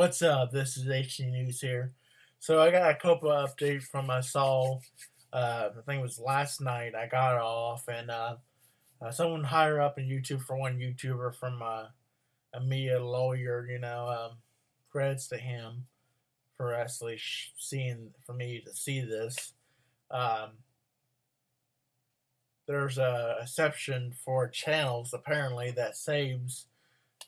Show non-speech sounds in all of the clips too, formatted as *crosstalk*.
What's up? This is HD News here. So I got a couple of updates from my Saul. Uh, I think it was last night. I got off, and uh, uh, someone higher up in YouTube for one YouTuber from uh, a media lawyer, you know, um, credits to him for actually seeing for me to see this. Um, there's a exception for channels apparently that saves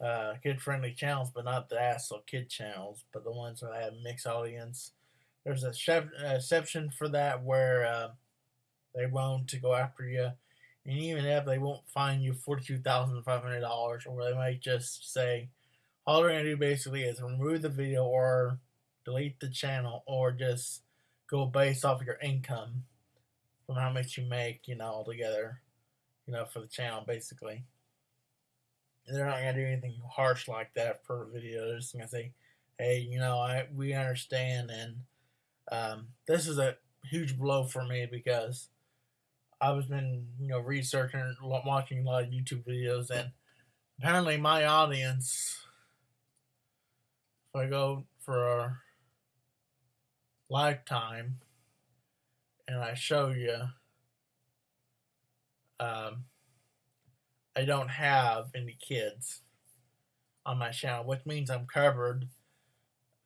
uh, kid-friendly channels, but not the ASL kid channels, but the ones that have mixed audience. There's a exception for that where uh, they won't to go after you, and even if they won't fine you forty-two thousand five hundred dollars, or they might just say, all they're gonna do basically is remove the video or delete the channel, or just go based off of your income from how much you make, you know, altogether, you know, for the channel basically they're not gonna do anything harsh like that per video. They're just gonna say, "Hey, you know, I we understand," and um, this is a huge blow for me because I was been you know researching, watching a lot of YouTube videos, and apparently my audience, if I go for a lifetime and I show you. Um, I don't have any kids on my channel, which means I'm covered.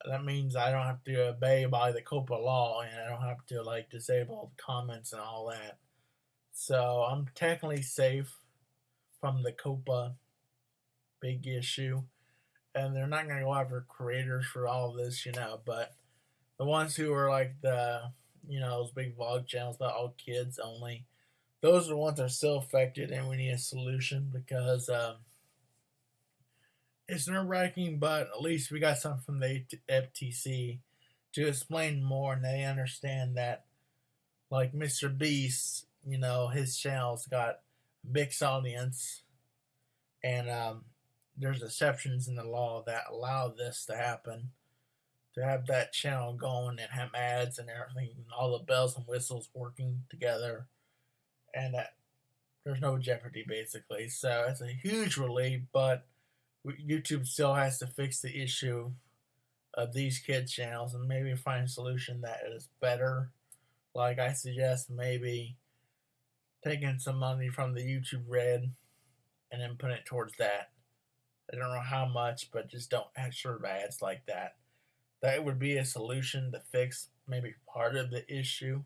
That means I don't have to obey by the COPPA law and I don't have to like disable comments and all that. So I'm technically safe from the COPPA big issue. And they're not going to go after creators for all this, you know, but the ones who are like the, you know, those big vlog channels about all kids only, those are the ones that are still affected, and we need a solution because um, it's nerve wracking, but at least we got something from the FTC to explain more, and they understand that, like Mr. Beast, you know, his channel's got a big audience, and um, there's exceptions in the law that allow this to happen. To have that channel going and have ads and everything, and all the bells and whistles working together and that there's no jeopardy basically. So it's a huge relief, but YouTube still has to fix the issue of these kids channels and maybe find a solution that is better. Like I suggest maybe taking some money from the YouTube Red and then putting it towards that. I don't know how much, but just don't have of ads like that. That would be a solution to fix maybe part of the issue.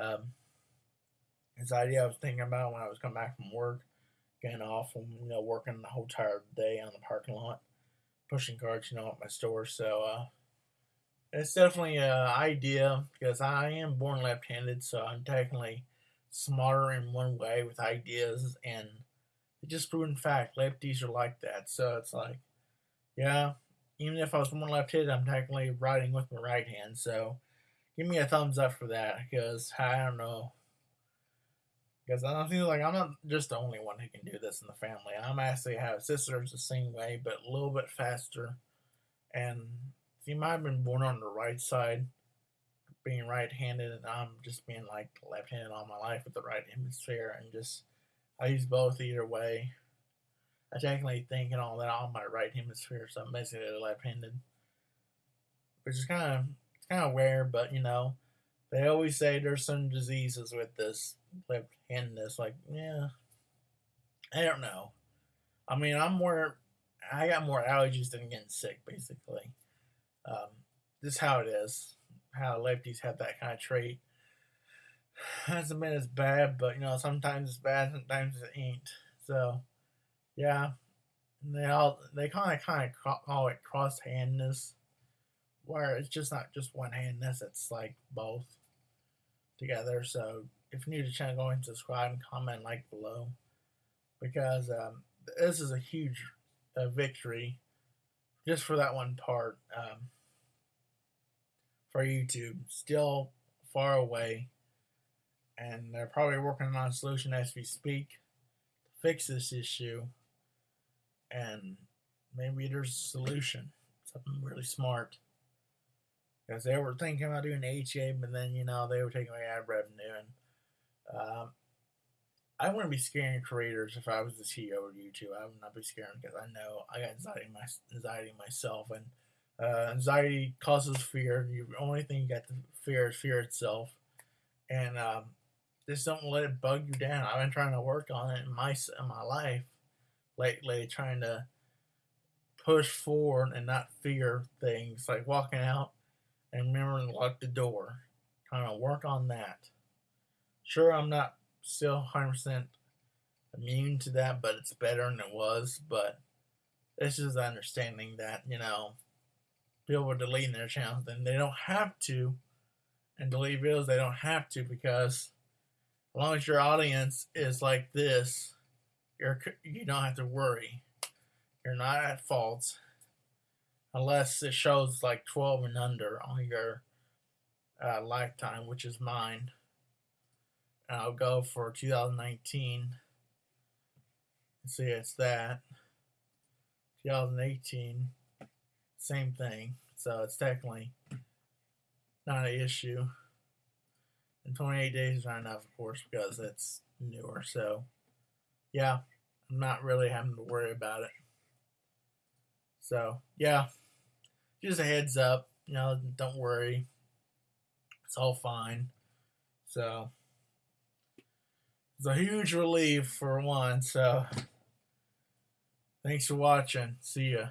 Um, his idea I was thinking about when I was coming back from work, getting off from you know working the whole entire day on the parking lot, pushing carts, you know, at my store. So uh, it's definitely an idea because I am born left-handed, so I'm technically smarter in one way with ideas, and just proven fact lefties are like that. So it's like, yeah, even if I was born left-handed, I'm technically writing with my right hand. So give me a thumbs up for that because I don't know because I feel like I'm not just the only one who can do this in the family. I'm actually have sisters the same way, but a little bit faster. And she might have been born on the right side, being right-handed, and I'm just being like left-handed all my life with the right hemisphere, and just I use both either way. I technically think and all that on my right hemisphere, so I'm basically left-handed, which is kind of it's kind of weird, but you know, they always say there's some diseases with this left handedness. Like, yeah, I don't know. I mean, I'm more, I got more allergies than getting sick, basically. Um, this is how it is. How lefties have that kind of trait. *sighs* Hasn't been as bad, but you know, sometimes it's bad, sometimes it ain't. So, yeah, they all they kind of kind of call it cross handedness, where it's just not just one handedness; it's like both together. So if you're new to the channel, go and subscribe and comment like below because um, this is a huge uh, victory just for that one part um, for YouTube. Still far away, and they're probably working on a solution as we speak to fix this issue. And maybe there's a solution, something really smart because they were thinking about doing HA, but then you know they were taking away ad revenue, and um, I wouldn't be scaring creators if I was the CEO of YouTube. I would not be scaring because I know I got anxiety, my, anxiety myself, and Uh, anxiety causes fear. The only thing you got to fear is fear itself, and um, just don't let it bug you down. I've been trying to work on it in my in my life lately, trying to push forward and not fear things like walking out and remembering to lock the door. Kind of work on that. Sure, I'm not still 100% immune to that, but it's better than it was. But it's just understanding that, you know, people are deleting their channels and they don't have to. And delete videos, they don't have to because as long as your audience is like this, you're you don't have to worry. You're not at fault unless it shows like 12 and under on your uh, lifetime, which is mine. And I'll go for 2019. See, it's that. 2018, same thing. So it's technically not an issue. And 28 days is not enough, of course, because it's newer. So, yeah, I'm not really having to worry about it. So, yeah, just a heads up. You know, don't worry. It's all fine. So, it's a huge relief for one. So, thanks for watching. See ya.